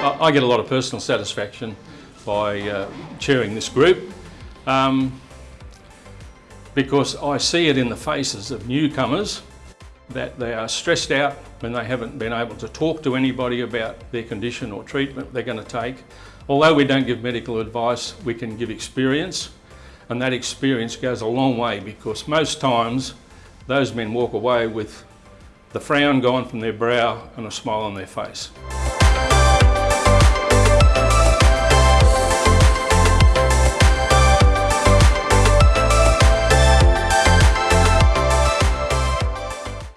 I, get a lot of personal satisfaction by uh, chairing this group um, because I see it in the faces of newcomers that they are stressed out when they haven't been able to talk to anybody about their condition or treatment they're going to take. Although we don't give medical advice, we can give experience and that experience goes a long way because most times those men walk away with the frown gone from their brow and a smile on their face.